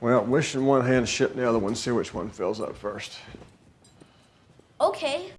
Well, wish in one hand, shit in the other one, see which one fills up first. Okay.